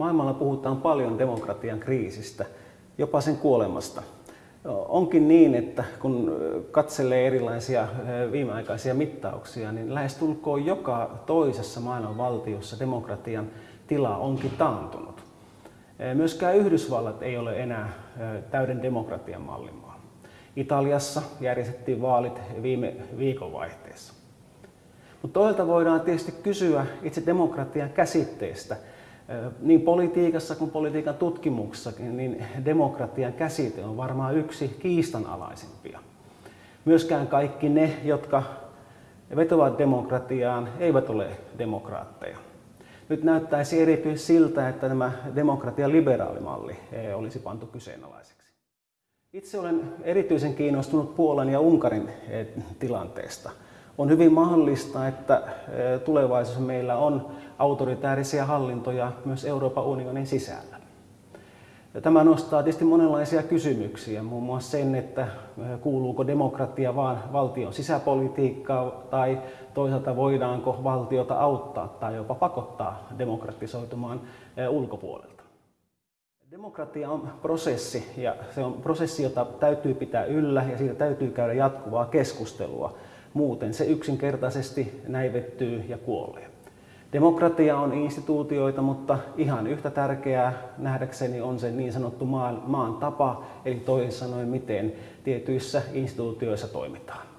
Maailmalla puhutaan paljon demokratian kriisistä, jopa sen kuolemasta. Onkin niin, että kun katselee erilaisia viimeaikaisia mittauksia, niin lähestulkoon joka toisessa maailman valtiossa demokratian tila onkin taantunut. Myöskään Yhdysvallat ei ole enää täyden demokratian mallimaa. Italiassa järjestettiin vaalit viime viikonvaihteessa. Mutta toisaalta voidaan tietysti kysyä itse demokratian käsitteestä. Niin politiikassa kuin politiikan tutkimuksessakin, niin demokratian käsite on varmaan yksi kiistanalaisimpia. Myöskään kaikki ne, jotka vetovat demokratiaan, eivät ole demokraatteja. Nyt näyttäisi erityisesti siltä, että tämä demokratian liberaalimalli olisi pantu kyseenalaiseksi. Itse olen erityisen kiinnostunut Puolan ja Unkarin tilanteesta on hyvin mahdollista, että tulevaisuudessa meillä on autoritäärisiä hallintoja myös Euroopan unionin sisällä. Ja tämä nostaa tietysti monenlaisia kysymyksiä, muun muassa sen, että kuuluuko demokratia vain valtion sisäpolitiikkaa tai toisaalta voidaanko valtiota auttaa tai jopa pakottaa demokratisoitumaan ulkopuolelta. Demokratia on prosessi ja se on prosessi, jota täytyy pitää yllä ja siitä täytyy käydä jatkuvaa keskustelua. Muuten se yksinkertaisesti näivettyy ja kuolee. Demokratia on instituutioita, mutta ihan yhtä tärkeää nähdäkseni on se niin sanottu maan, maan tapa, eli toisin sanoen miten tietyissä instituutioissa toimitaan.